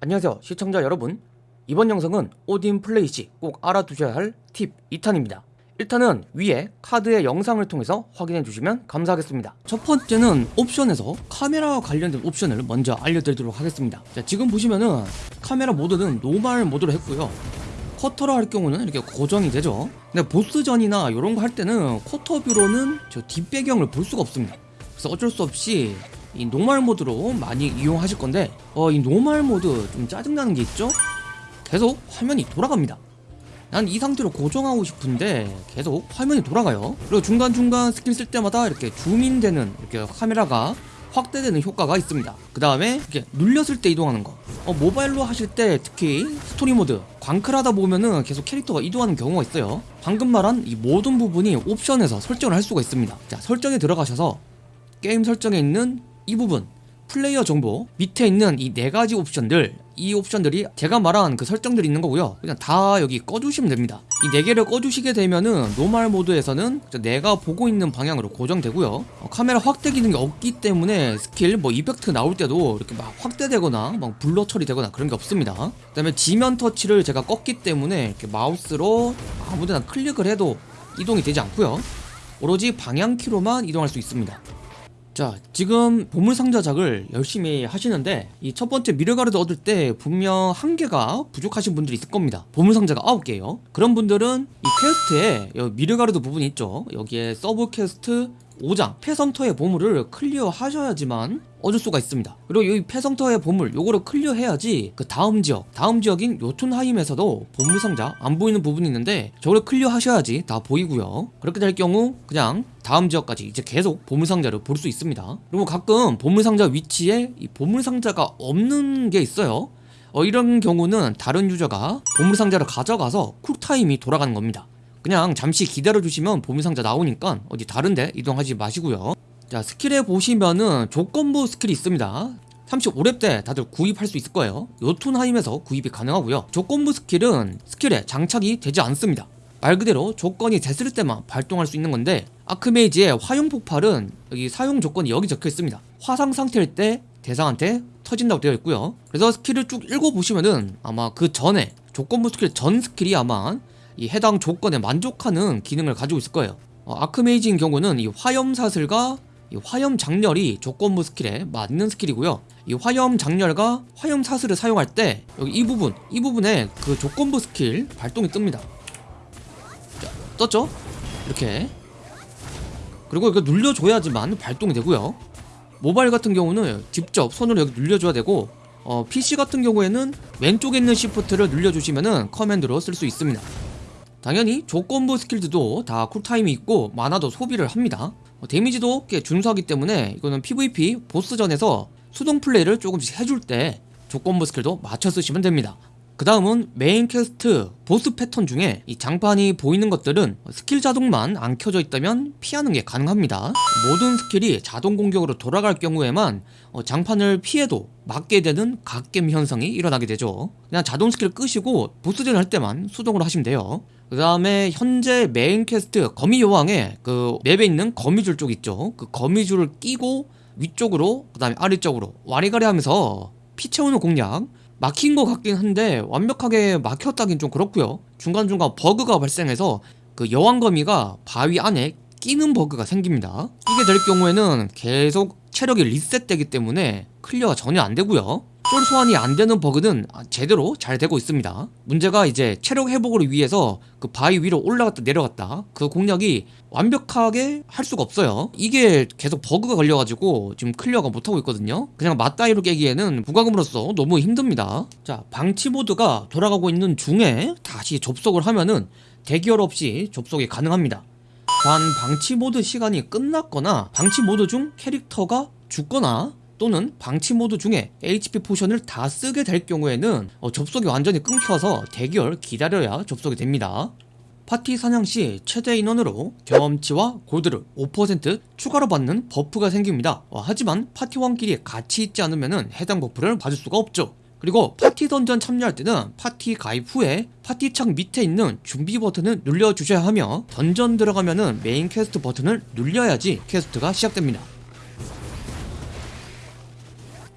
안녕하세요 시청자 여러분. 이번 영상은 오딘 플레이 시 꼭 알아두셔야 할 팁 2탄입니다. 1탄은 위에 카드의 영상을 통해서 확인해 주시면 감사하겠습니다. 첫 번째는 옵션에서 카메라와 관련된 옵션을 먼저 알려드리도록 하겠습니다. 자 지금 보시면은 카메라 모드는 normal mode로 했고요. quarter로 할 경우는 이렇게 고정이 되죠. 근데 보스전이나 이런 거 할 때는 quarter view로는 저 뒷배경을 볼 수가 없습니다. 그래서 어쩔 수 없이 이 normal mode로 많이 이용하실 건데 어, 이 normal mode 좀 짜증나는 게 있죠? 계속 화면이 돌아갑니다. 난 이 상태로 고정하고 싶은데 계속 화면이 돌아가요. 그리고 중간중간 스킬 쓸 때마다 이렇게 줌인되는 이렇게 카메라가 확대되는 효과가 있습니다. 그 다음에 이렇게 눌렸을 때 이동하는 거. 어, 모바일로 하실 때 특히 스토리 모드 광클 하다 보면은 계속 캐릭터가 이동하는 경우가 있어요. 방금 말한 이 모든 부분이 옵션에서 설정을 할 수가 있습니다. 자 설정에 들어가셔서 게임 설정에 있는 이 부분 플레이어 정보 밑에 있는 이 네 가지 옵션들 이 옵션들이 제가 말한 그 설정들이 있는 거고요. 그냥 다 여기 꺼주시면 됩니다. 이 네 개를 꺼주시게 되면은 normal mode에서는 내가 보고 있는 방향으로 고정되고요. 어, 카메라 확대 기능이 없기 때문에 스킬 뭐 이펙트 나올 때도 이렇게 막 확대되거나 막 blur 처리되거나 그런 게 없습니다. 그 다음에 지면 터치를 제가 껐기 때문에 이렇게 마우스로 아무데나 클릭을 해도 이동이 되지 않고요. 오로지 방향키로만 이동할 수 있습니다 자 지금 보물상자작을 열심히 하시는데 이 첫 번째 미드가르드 얻을 때 분명 한 개가 부족하신 분들이 있을 겁니다. 보물상자가 9개예요. 그런 분들은 이 quest에 여기 미드가르드 부분이 있죠. 여기에 sub quest 5장 폐성터의 보물을 클리어 하셔야지만 얻을 수가 있습니다. 그리고 이 폐성터의 보물 요거를 클리어 해야지 그 다음 지역 다음 지역인 요툰하임에서도 보물상자 안 보이는 부분이 있는데 저걸 클리어 하셔야지 다 보이고요. 그렇게 될 경우 그냥 다음 지역까지 이제 계속 보물상자를 볼 수 있습니다. 그리고 가끔 보물상자 위치에 이 보물상자가 없는 게 있어요. 어, 이런 경우는 다른 유저가 보물상자를 가져가서 쿨타임이 돌아가는 겁니다 그냥 잠시 기다려주시면 보물상자 나오니까 어디 다른데 이동하지 마시고요. 자 스킬에 보시면은 조건부 스킬이 있습니다. 35렙 때 다들 구입할 수 있을 거예요. 요툰하임에서 구입이 가능하고요. 조건부 스킬은 스킬에 장착이 되지 않습니다. 말 그대로 조건이 됐을 때만 발동할 수 있는 건데 아크메이지의 화염 폭발은 여기 사용 조건이 여기 적혀 있습니다. 화상 상태일 때 대상한테 터진다고 되어 있고요. 그래서 스킬을 쭉 읽어보시면은 아마 그 전에 조건부 스킬 전 스킬이 아마 이 해당 조건에 만족하는 기능을 가지고 있을 거예요. 어, 아크메이지인 경우는 이 화염 사슬과 이 화염 작렬이 조건부 스킬에 맞는 스킬이고요. 이 화염 작렬과 화염 사슬을 사용할 때 여기 이 부분 이 부분에 그 조건부 스킬 발동이 뜹니다. 자, 떴죠? 이렇게. 그리고 이거 눌려줘야지만 발동이 되고요. 모바일 같은 경우는 직접 손으로 여기 눌려줘야 되고 어, PC 같은 경우에는 왼쪽에 있는 Shift를 눌려주시면 command로 쓸 수 있습니다 당연히 조건부 스킬들도 다 쿨타임이 있고 마나도 소비를 합니다. 어, 데미지도 꽤 준수하기 때문에 이거는 PVP 보스전에서 수동 플레이를 조금씩 해줄 때 조건부 스킬도 맞춰 쓰시면 됩니다. 그 다음은 main quest 보스 패턴 중에 이 장판이 보이는 것들은 스킬 자동만 안 켜져 있다면 피하는 게 가능합니다. 모든 스킬이 자동 공격으로 돌아갈 경우에만 어, 장판을 피해도 맞게 되는 갓겜 현상이 일어나게 되죠. 그냥 자동 스킬 끄시고 보스전 할 때만 수동으로 하시면 돼요 그 다음에 현재 메인 퀘스트 거미 여왕에 그 맵에 있는 거미줄 쪽 있죠. 그 거미줄을 끼고 위쪽으로 그 다음에 아래쪽으로 와리가리 하면서 피 채우는 공략. 막힌 것 같긴 한데 완벽하게 막혔다긴 좀 그렇고요. 중간중간 버그가 발생해서 그 여왕거미가 바위 안에 끼는 버그가 생깁니다. 이게 될 경우에는 계속 체력이 리셋되기 때문에 클리어가 전혀 안 되고요 쫄 소환이 안 되는 버그는 제대로 잘 되고 있습니다. 문제가 이제 체력 회복을 위해서 그 바위 위로 올라갔다 내려갔다 그 공략이 완벽하게 할 수가 없어요. 이게 계속 버그가 걸려가지고 지금 클리어가 못하고 있거든요. 그냥 맞다이로 깨기에는 무과금으로서 너무 힘듭니다. 자 방치 모드가 돌아가고 있는 중에 다시 접속을 하면은 대기열 없이 접속이 가능합니다. 단 방치 모드 시간이 끝났거나 방치 모드 중 캐릭터가 죽거나 또는 방치 모드 중에 HP 포션을 다 쓰게 될 경우에는 어, 접속이 완전히 끊겨서 대기열 기다려야 접속이 됩니다. 파티 사냥 시 최대 인원으로 경험치와 골드를 5% 추가로 받는 버프가 생깁니다. 어, 하지만 파티원끼리 같이 있지 않으면 해당 버프를 받을 수가 없죠. 그리고 파티 던전 참여할 때는 파티 가입 후에 파티 창 밑에 있는 준비 버튼을 눌러주셔야 하며 던전 들어가면은 메인 퀘스트 버튼을 눌려야지 퀘스트가 시작됩니다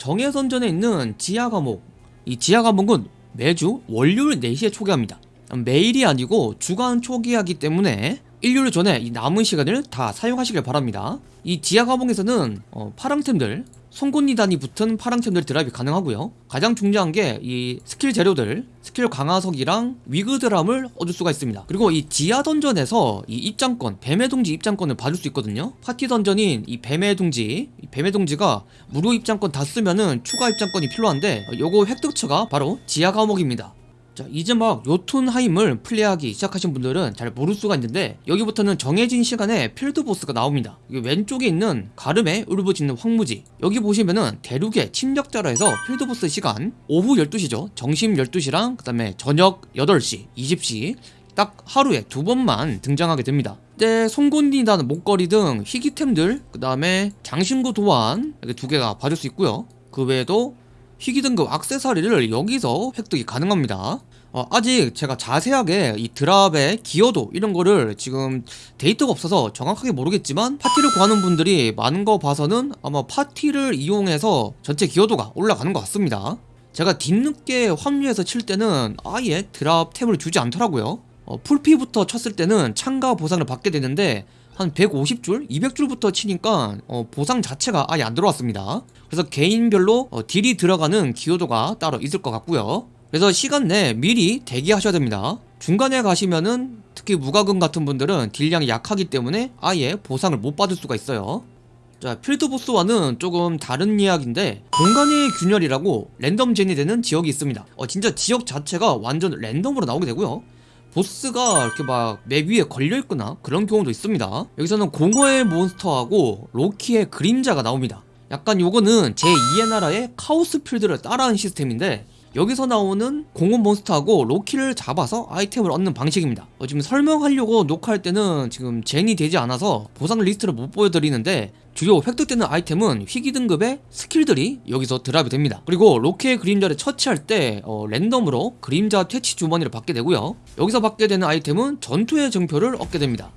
정예던전에 있는 지하 감옥 이 지하 감옥은 매주 월요일 4시에 초기화합니다. 매일이 아니고 주간 초기화하기 때문에 일요일 전에 이 남은 시간을 다 사용하시길 바랍니다. 이 지하 감옥에서는 어, 파랑템들 송곳니단이 붙은 파랑템들 드랍이 가능하고요. 가장 중요한 게 이 스킬 재료들, 스킬 강화석이랑 위그 드람을 얻을 수가 있습니다. 그리고 이 지하 던전에서 이 입장권, 뱀의 둥지 입장권을 받을 수 있거든요. 파티 던전인 이 뱀의 둥지, 이 뱀의 둥지가 무료 입장권 다 쓰면은 추가 입장권이 필요한데 어, 요거 획득처가 바로 지하 감옥입니다. 자 이제 막 요툰하임을 플레이하기 시작하신 분들은 잘 모를 수가 있는데 여기부터는 정해진 시간에 필드보스가 나옵니다. 왼쪽에 있는 가름에 울부짖는 황무지. 여기 보시면은 대륙의 침략자라 해서 필드보스 시간 오후 12시죠. 정심 12시랑 그 다음에 저녁 8시 20시 딱 하루에 두 번만 등장하게 됩니다. 때 송곳니단 목걸이 등 희귀템들 그 다음에 장신구 도안 이렇게 두 개가 받을 수 있고요. 그 외에도 희귀 등급 악세사리를 여기서 획득이 가능합니다. 어, 아직 제가 자세하게 이 드랍의 기여도 이런 거를 지금 데이터가 없어서 정확하게 모르겠지만 파티를 구하는 분들이 많은 거 봐서는 아마 파티를 이용해서 전체 기여도가 올라가는 것 같습니다. 제가 뒤늦게 합류해서 칠 때는 아예 드랍 템을 주지 않더라고요. 어, 풀피부터 쳤을 때는 참가 보상을 받게 되는데 한 150줄, 200줄부터 치니까 어, 보상 자체가 아예 안 들어왔습니다. 그래서 개인별로 어, 딜이 들어가는 기여도가 따로 있을 것 같고요. 그래서 시간 내에 미리 대기하셔야 됩니다. 중간에 가시면은 특히 무과금 같은 분들은 딜량이 약하기 때문에 아예 보상을 못 받을 수가 있어요. 자 필드보스와는 조금 다른 이야기인데 공간의 균열이라고 랜덤 젠이 되는 지역이 있습니다. 어, 진짜 지역 자체가 완전 랜덤으로 나오게 되고요. 보스가 이렇게 막 맵 위에 걸려있거나 그런 경우도 있습니다. 여기서는 공허의 몬스터하고 로키의 그림자가 나옵니다. 약간 요거는 제2의 나라의 카오스 필드를 따라하는 시스템인데 여기서 나오는 공허 몬스터하고 로키를 잡아서 아이템을 얻는 방식입니다. 어, 지금 설명하려고 녹화할 때는 지금 젠이 되지 않아서 보상 리스트를 못 보여드리는데 주요 획득되는 아이템은 희귀 등급의 스킬들이 여기서 드랍이 됩니다. 그리고 로키의 그림자를 처치할 때 어, 랜덤으로 그림자 퇴치 주머니를 받게 되고요. 여기서 받게 되는 아이템은 전투의 증표를 얻게 됩니다.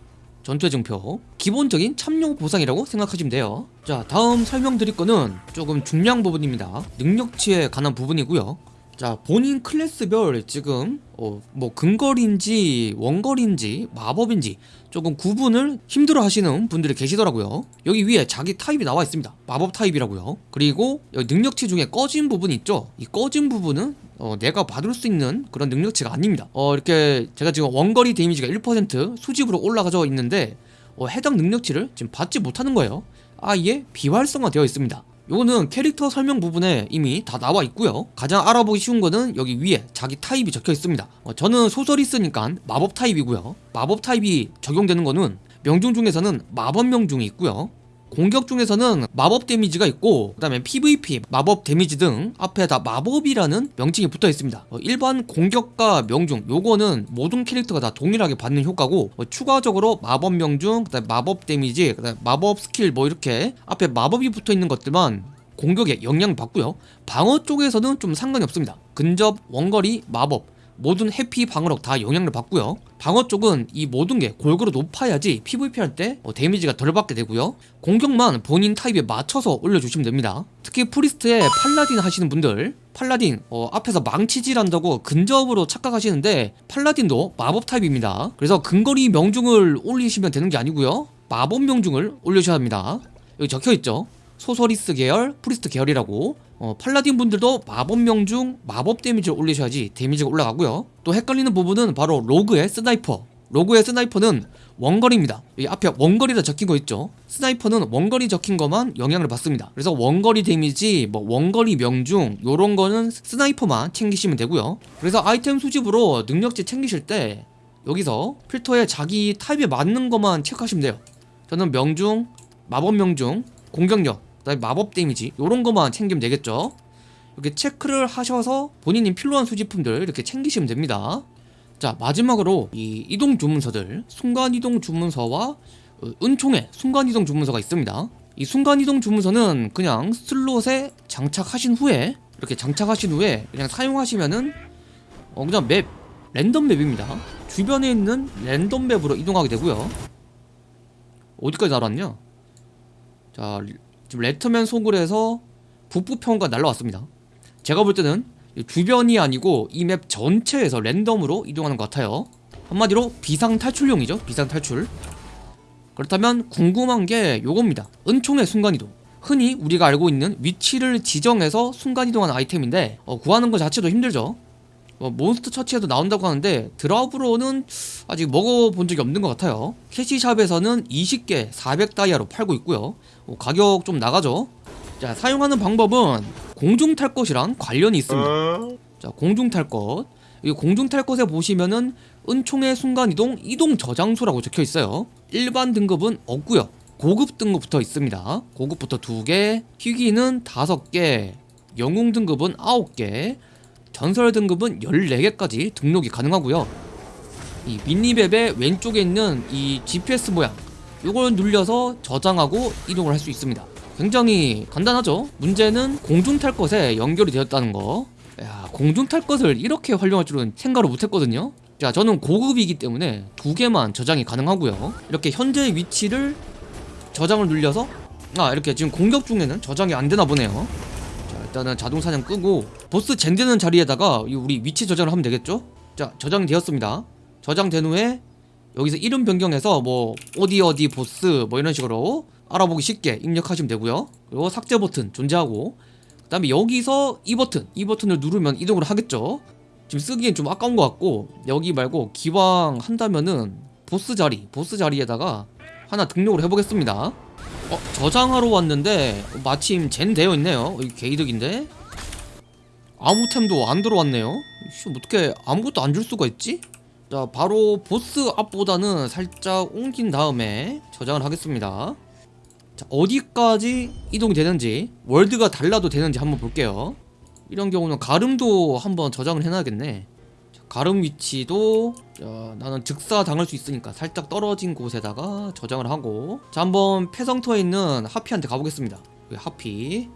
전투의 증표. 기본적인 참여 보상이라고 생각하시면 돼요. 자 다음 설명드릴 거는 조금 중요한 부분입니다. 능력치에 관한 부분이고요 자 본인 클래스별 지금 어, 뭐 근거리인지 원거리인지 마법인지 조금 구분을 힘들어 하시는 분들이 계시더라고요. 여기 위에 자기 타입이 나와 있습니다. 마법 타입이라고요. 그리고 능력치 중에 꺼진 부분이 있죠? 이 꺼진 부분은 어, 내가 받을 수 있는 그런 능력치가 아닙니다. 어, 이렇게 제가 지금 원거리 데미지가 1% 수집으로 올라가져 있는데 어, 해당 능력치를 지금 받지 못하는 거예요. 아예 비활성화 되어 있습니다 요거는 캐릭터 설명 부분에 이미 다 나와 있고요. 가장 알아보기 쉬운 거는 여기 위에 자기 타입이 적혀 있습니다. 어, 저는 소서리스니까 마법 타입이고요. 마법 타입이 적용되는 거는 명중 중에서는 마법 명중이 있고요 공격 중에서는 마법 데미지가 있고 그 다음에 PVP, 마법 데미지 등 앞에 다 마법이라는 명칭이 붙어 있습니다. 어, 일반 공격과 명중 요거는 모든 캐릭터가 다 동일하게 받는 효과고 어, 추가적으로 마법 명중, 그 다음에 마법 데미지, 그 다음에 마법 스킬 뭐 이렇게 앞에 마법이 붙어 있는 것들만 공격에 영향을 받고요. 방어 쪽에서는 좀 상관이 없습니다. 근접, 원거리, 마법 모든 회피 방어력 다 영향을 받고요. 방어 쪽은 이 모든 게 골고루 높아야지 PVP 할때 어, 데미지가 덜 받게 되고요. 공격만 본인 타입에 맞춰서 올려주시면 됩니다. 특히 프리스트에 팔라딘 하시는 분들 팔라딘 어, 앞에서 망치질 한다고 근접으로 착각하시는데 팔라딘도 마법 타입입니다. 그래서 근거리 명중을 올리시면 되는 게 아니고요. 마법 명중을 올려주셔야 합니다. 여기 적혀있죠? 소서리스 계열, 프리스트 계열이라고 어, 팔라딘 분들도 마법 명중, 마법 데미지를 올리셔야지 데미지가 올라가고요. 또 헷갈리는 부분은 바로 로그의 스나이퍼. 로그의 스나이퍼는 원거리입니다. 여기 앞에 원거리라 적힌 거 있죠? 스나이퍼는 원거리 적힌 것만 영향을 받습니다. 그래서 원거리 데미지, 뭐 원거리 명중 요런 거는 스나이퍼만 챙기시면 되고요. 그래서 아이템 수집으로 능력치 챙기실 때 여기서 필터에 자기 타입에 맞는 것만 체크하시면 돼요. 저는 명중, 마법 명중, 공격력 그다음에 마법 데미지 요런 것만 챙기면 되겠죠? 이렇게 체크를 하셔서 본인이 필요한 수집품들 이렇게 챙기시면 됩니다. 자 마지막으로 이 이동 주문서들. 순간이동 주문서와 어, 은총의 순간이동 주문서가 있습니다. 이 순간이동 주문서는 그냥 슬롯에 장착하신 후에 이렇게 장착하신 후에 그냥 사용하시면은 어 그냥 맵 랜덤 맵입니다. 주변에 있는 랜덤 맵으로 이동하게 되고요. 어디까지 날았냐? 자 지금 레터맨 소굴에서 북부평가 날라왔습니다. 제가 볼 때는 주변이 아니고 이 맵 전체에서 랜덤으로 이동하는 것 같아요. 한마디로 비상 탈출용이죠 비상 탈출. 그렇다면 궁금한 게 요겁니다. 은총의 순간이동. 흔히 우리가 알고 있는 위치를 지정해서 순간이동하는 아이템인데 어, 구하는 것 자체도 힘들죠 어, 몬스터 처치에도 나온다고 하는데 드랍으로는 아직 먹어본 적이 없는 것 같아요 캐시샵에서는 20개 400다이아로 팔고 있고요 어, 가격 좀 나가죠 자 사용하는 방법은 공중 탈 것이랑 관련이 있습니다 자 공중 탈 것. 이 공중 탈 것에 보시면은 은총의 순간이동 이동 저장소라고 적혀 있어요. 일반 등급은 없고요. 고급 등급부터 있습니다. 고급부터 2개, 희귀는 5개, 영웅 등급은 9개, 전설 등급은 14개까지 등록이 가능하고요. 이 미니맵의 왼쪽에 있는 이 GPS 모양 이걸 눌려서 저장하고 이동을 할 수 있습니다. 굉장히 간단하죠? 문제는 공중 탈 것에 연결이 되었다는 거. 야, 공중 탈 것을 이렇게 활용할 줄은 생각을 못했거든요. 자, 저는 고급이기 때문에 두 개만 저장이 가능하고요. 이렇게 현재 위치를 저장을 눌려서 아 이렇게 지금 공격 중에는 저장이 안 되나 보네요. 자, 일단은 자동 사냥 끄고 보스 젠되는 자리에다가 이 우리 위치 저장을 하면 되겠죠? 자, 저장이 되었습니다. 저장된 후에 여기서 이름 변경해서 뭐 어디 어디 보스 뭐 이런 식으로 알아보기 쉽게 입력하시면 되고요. 그리고 삭제 버튼 존재하고 그 다음에 여기서 이 버튼 이 버튼을 누르면 이동을 하겠죠. 지금 쓰기엔 좀 아까운 것 같고 여기 말고 기왕 한다면은 보스 자리 보스 자리에다가 하나 등록을 해보겠습니다. 어 저장하러 왔는데 마침 젠 되어 있네요. 여기 개이득인데 아무 템도 안 들어왔네요. 씨, 어떻게 아무것도 안 줄 수가 있지? 자 바로 보스 앞보다는 살짝 옮긴 다음에 저장을 하겠습니다. 자, 어디까지 이동이 되는지 월드가 달라도 되는지 한번 볼게요 이런 경우는 가름도 한번 저장을 해놔야겠네 자, 가름 위치도 자, 나는 즉사 당할 수 있으니까 살짝 떨어진 곳에다가 저장을 하고 자 한번 폐성터에 있는 하피한테 가보겠습니다 하피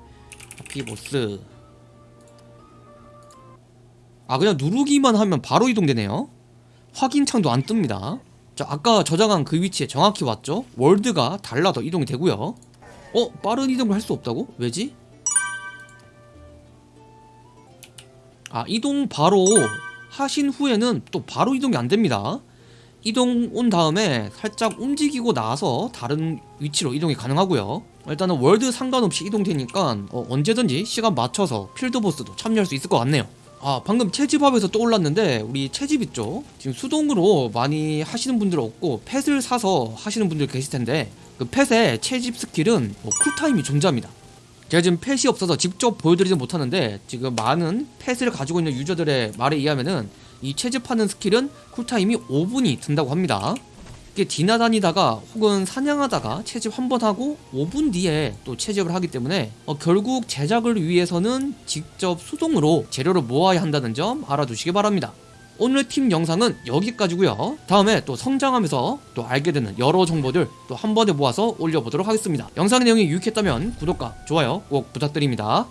하피 보스 아 그냥 누르기만 하면 바로 이동되네요 확인창도 안 뜹니다 자 아까 저장한 그 위치에 정확히 왔죠 월드가 달라도 이동이 되고요 어? 빠른 이동을 할 수 없다고? 왜지? 아 이동 바로 하신 후에는 또 바로 이동이 안 됩니다 이동 온 다음에 살짝 움직이고 나서 다른 위치로 이동이 가능하고요 일단은 월드 상관없이 이동되니까 어, 언제든지 시간 맞춰서 필드보스도 참여할 수 있을 것 같네요 아 방금 채집합에서 떠올랐는데 우리 채집 있죠? 지금 수동으로 많이 하시는 분들 없고 펫을 사서 하시는 분들 계실 텐데 그 펫의 채집 스킬은 뭐 쿨타임이 존재합니다. 제가 지금 펫이 없어서 직접 보여드리지 못하는데 지금 많은 펫을 가지고 있는 유저들의 말에 의하면은 이 채집하는 스킬은 쿨타임이 5분이 든다고 합니다 이게 디나다니다가 혹은 사냥하다가 채집 한 번 하고 5분 뒤에 또 채집을 하기 때문에 어, 결국 제작을 위해서는 직접 수동으로 재료를 모아야 한다는 점 알아두시기 바랍니다. 오늘 팀 영상은 여기까지고요. 다음에 또 성장하면서 또 알게 되는 여러 정보들 또 한 번에 모아서 올려보도록 하겠습니다. 영상 내용이 유익했다면 구독과 좋아요 꼭 부탁드립니다.